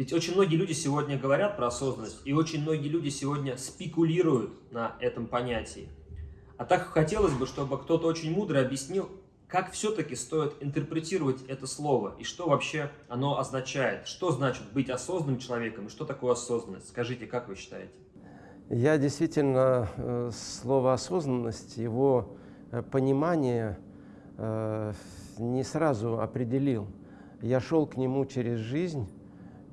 Ведь очень многие люди сегодня говорят про осознанность, и очень многие люди сегодня спекулируют на этом понятии. А так хотелось бы, чтобы кто-то очень мудро объяснил, как все-таки стоит интерпретировать это слово, и что вообще оно означает. Что значит быть осознанным человеком, и что такое осознанность? Скажите, как вы считаете? Я действительно э, слово «осознанность», его э, понимание э, не сразу определил. Я шел к нему через жизнь,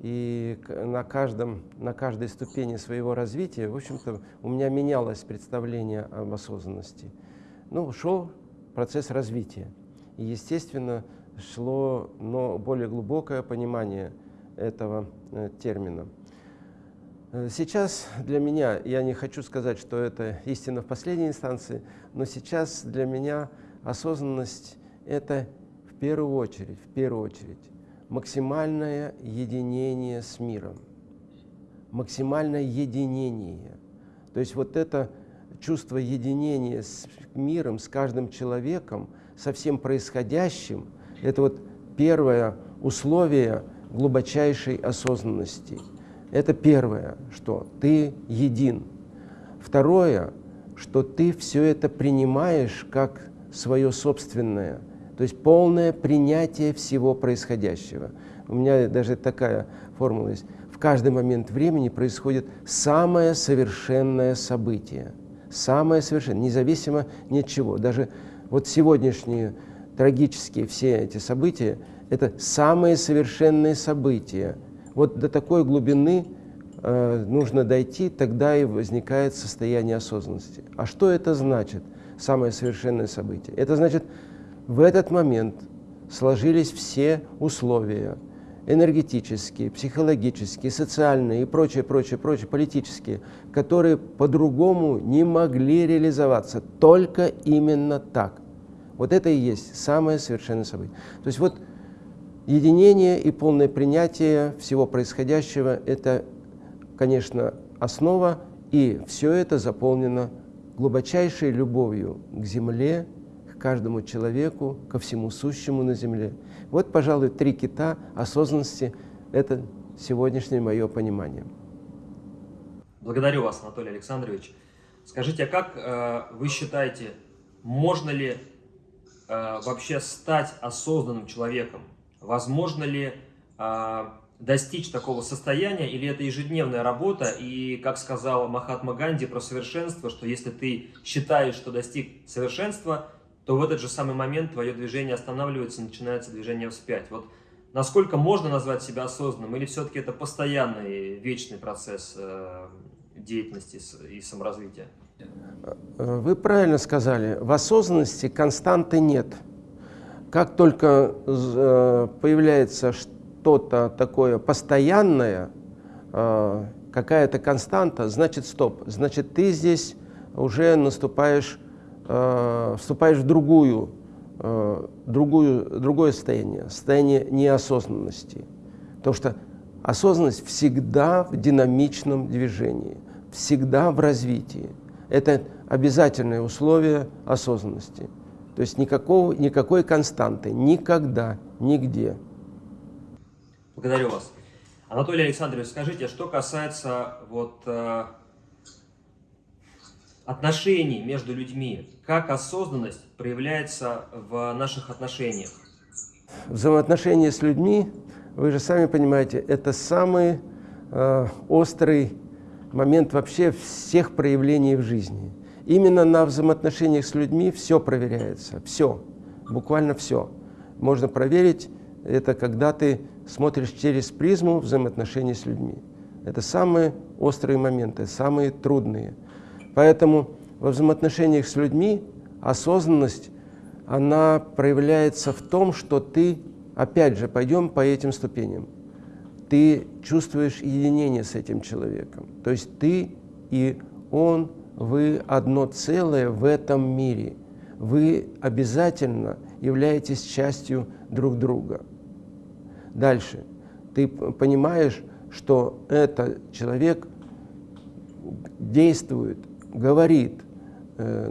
и на, каждом, на каждой ступени своего развития, в общем-то, у меня менялось представление об осознанности. Ну, шел процесс развития. И, естественно, шло но более глубокое понимание этого э, термина. Э, сейчас для меня, я не хочу сказать, что это истина в последней инстанции, но сейчас для меня осознанность – это в первую очередь, в первую очередь максимальное единение с миром, максимальное единение. То есть вот это чувство единения с миром, с каждым человеком, со всем происходящим, это вот первое условие глубочайшей осознанности. Это первое, что ты един. Второе, что ты все это принимаешь как свое собственное – то есть полное принятие всего происходящего. У меня даже такая формула есть. В каждый момент времени происходит самое совершенное событие. Самое совершенное, независимо ни от чего. Даже вот сегодняшние трагические все эти события – это самые совершенные события. Вот до такой глубины э, нужно дойти, тогда и возникает состояние осознанности. А что это значит, самое совершенное событие? Это значит в этот момент сложились все условия энергетические, психологические, социальные и прочее, прочее, прочее, политические, которые по-другому не могли реализоваться, только именно так. Вот это и есть самое совершенное событие. То есть вот единение и полное принятие всего происходящего – это, конечно, основа, и все это заполнено глубочайшей любовью к Земле, каждому человеку, ко всему сущему на земле. Вот, пожалуй, три кита осознанности – это сегодняшнее мое понимание. Благодарю вас, Анатолий Александрович. Скажите, а как э, вы считаете, можно ли э, вообще стать осознанным человеком? Возможно ли э, достичь такого состояния, или это ежедневная работа, и, как сказал Махатма Ганди про совершенство, что если ты считаешь, что достиг совершенства, то в этот же самый момент твое движение останавливается, начинается движение вспять. Вот насколько можно назвать себя осознанным, или все-таки это постоянный, вечный процесс э, деятельности и саморазвития? Вы правильно сказали, в осознанности константы нет. Как только э, появляется что-то такое постоянное, э, какая-то константа, значит стоп, значит ты здесь уже наступаешь э, вступаешь в другую, э, другую, другое состояние, состояние неосознанности. Потому что осознанность всегда в динамичном движении, всегда в развитии. Это обязательное условие осознанности. То есть никакого, никакой константы, никогда, нигде. Благодарю вас. Анатолий Александрович, скажите, что касается вот, э, отношений между людьми, как осознанность проявляется в наших отношениях? Взаимоотношения с людьми, вы же сами понимаете, это самый э, острый момент вообще всех проявлений в жизни. Именно на взаимоотношениях с людьми все проверяется, все, буквально все. Можно проверить это, когда ты смотришь через призму взаимоотношений с людьми. Это самые острые моменты, самые трудные – Поэтому во взаимоотношениях с людьми осознанность, она проявляется в том, что ты, опять же, пойдем по этим ступеням, ты чувствуешь единение с этим человеком. То есть ты и он, вы одно целое в этом мире. Вы обязательно являетесь частью друг друга. Дальше. Ты понимаешь, что этот человек действует говорит, э,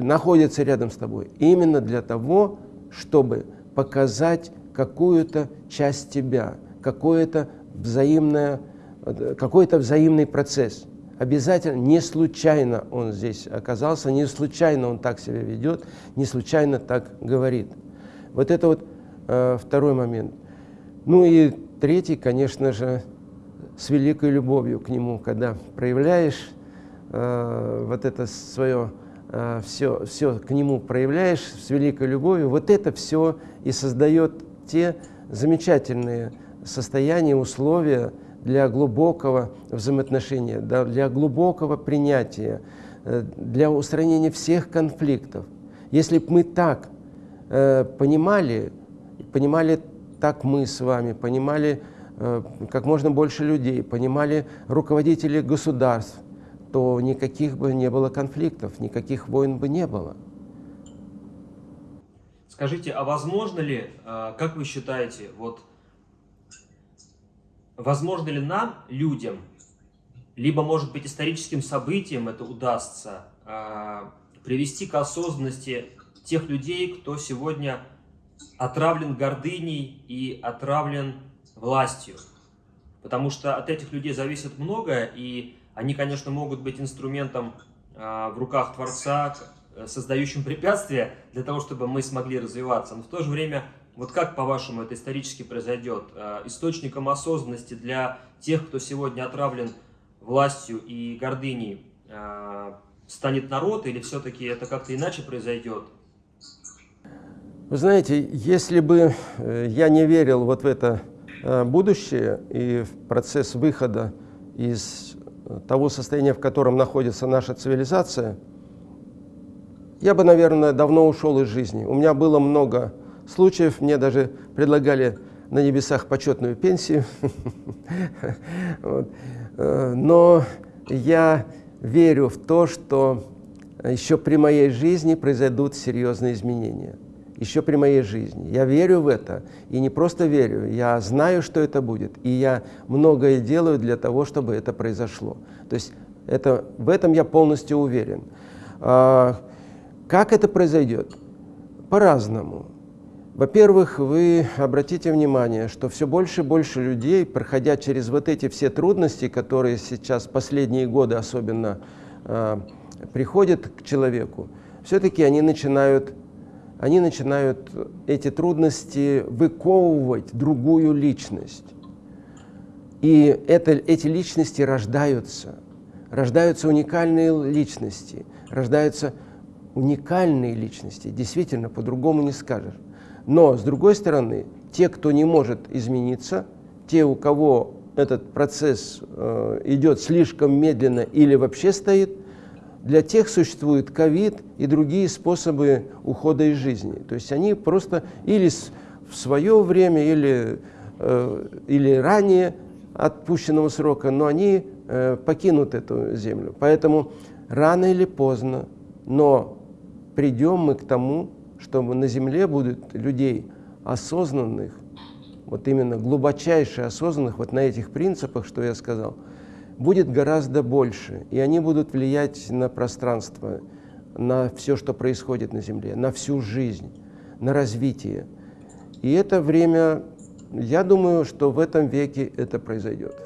находится рядом с тобой именно для того, чтобы показать какую-то часть тебя, какое-то взаимное, э, какой-то взаимный процесс. Обязательно, не случайно он здесь оказался, не случайно он так себя ведет, не случайно так говорит. Вот это вот э, второй момент. Ну и третий, конечно же, с великой любовью к нему, когда проявляешь э, вот это свое, э, все, все к нему проявляешь с великой любовью, вот это все и создает те замечательные состояния, условия, для глубокого взаимоотношения, для глубокого принятия, э, для устранения всех конфликтов. Если бы мы так понимали, понимали так мы с вами, понимали как можно больше людей, понимали руководители государств, то никаких бы не было конфликтов, никаких войн бы не было. Скажите, а возможно ли, как вы считаете, вот возможно ли нам, людям, либо, может быть, историческим событиям это удастся, э, привести к осознанности тех людей, кто сегодня отравлен гордыней и отравлен властью. Потому что от этих людей зависит многое, и они, конечно, могут быть инструментом э, в руках Творца, создающим препятствия для того, чтобы мы смогли развиваться. Но в то же время вот как, по-вашему, это исторически произойдет? Э, источником осознанности для тех, кто сегодня отравлен властью и гордыней, э, станет народ или все-таки это как-то иначе произойдет? Вы знаете, если бы э, я не верил вот в это будущее и в процесс выхода из того состояния, в котором находится наша цивилизация, я бы, наверное, давно ушел из жизни. У меня было много случаев. Мне даже предлагали на небесах почетную пенсию. Э, но я верю в то, что еще при моей жизни произойдут серьезные изменения. Еще при моей жизни. Я верю в это. И не просто верю, я знаю, что это будет. И я многое делаю для того, чтобы это произошло. То есть это, в этом я полностью уверен. А, как это произойдет? По-разному. Во-первых, вы обратите внимание, что все больше и больше людей, проходя через вот эти все трудности, которые сейчас последние годы особенно э, приходят к человеку, все-таки они начинают, они начинают эти трудности выковывать другую личность. И это, эти личности рождаются. Рождаются уникальные личности, рождаются уникальные личности. Действительно, по-другому не скажешь. Но, с другой стороны, те, кто не может измениться, те, у кого этот процесс э, идет слишком медленно или вообще стоит, для тех существует ковид и другие способы ухода из жизни. То есть они просто или в свое время, или, э, или ранее отпущенного срока, но они э, покинут эту землю. Поэтому рано или поздно, но придем мы к тому, что на Земле будет людей осознанных, вот именно глубочайше осознанных, вот на этих принципах, что я сказал, будет гораздо больше, и они будут влиять на пространство, на все, что происходит на Земле, на всю жизнь, на развитие. И это время, я думаю, что в этом веке это произойдет.